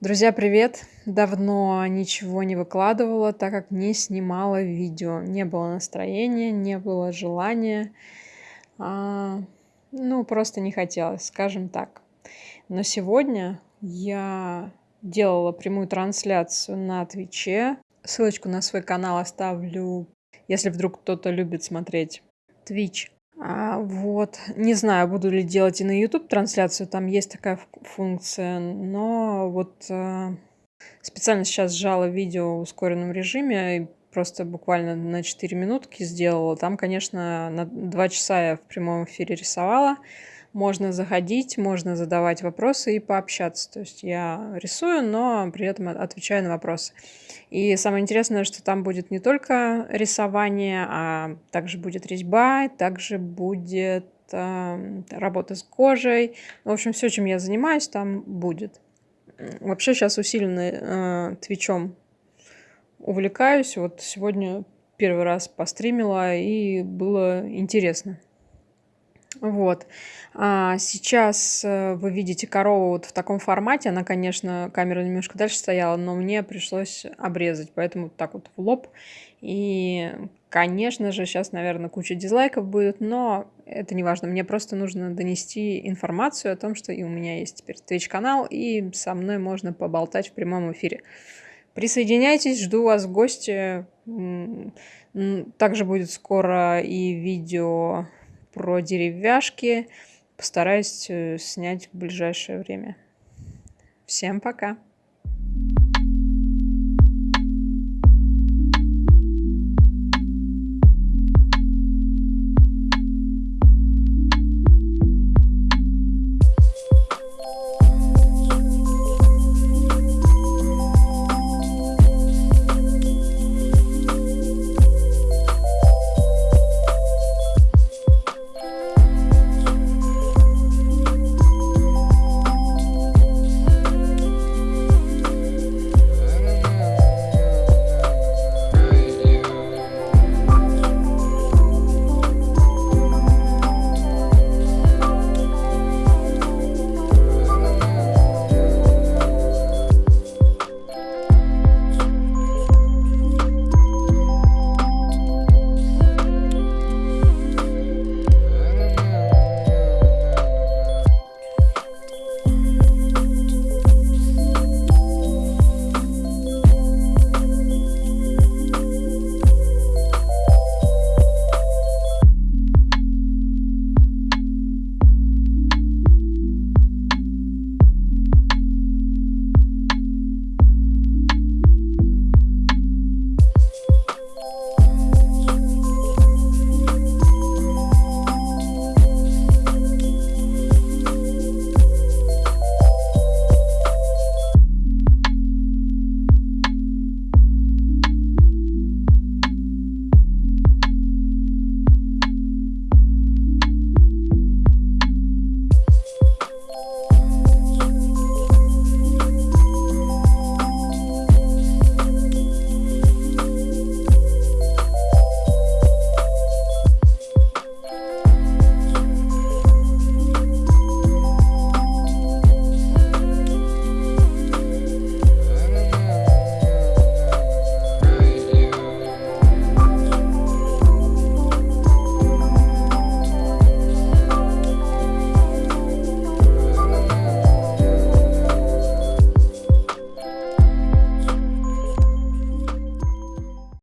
Друзья, привет! Давно ничего не выкладывала, так как не снимала видео. Не было настроения, не было желания. А, ну, просто не хотелось, скажем так. Но сегодня я делала прямую трансляцию на Твиче. Ссылочку на свой канал оставлю, если вдруг кто-то любит смотреть Twitch. А, вот. Не знаю, буду ли делать и на YouTube трансляцию, там есть такая функция, но вот э, специально сейчас сжала видео в ускоренном режиме, просто буквально на 4 минутки сделала. Там, конечно, на 2 часа я в прямом эфире рисовала, можно заходить, можно задавать вопросы и пообщаться. То есть я рисую, но при этом отвечаю на вопросы. И самое интересное, что там будет не только рисование, а также будет резьба, также будет э, работа с кожей. В общем, все, чем я занимаюсь, там будет. Вообще сейчас усиленно э, твичом увлекаюсь. Вот сегодня первый раз постримила, и было интересно. Вот. А сейчас э, вы видите корову вот в таком формате. Она, конечно, камера немножко дальше стояла, но мне пришлось обрезать, поэтому так вот в лоб. И, конечно же, сейчас, наверное, куча дизлайков будет, но это не важно. Мне просто нужно донести информацию о том, что и у меня есть теперь Twitch-канал, и со мной можно поболтать в прямом эфире. Присоединяйтесь, жду вас в гости. Также будет скоро и видео про деревяшки. Постараюсь э, снять в ближайшее время. Всем пока!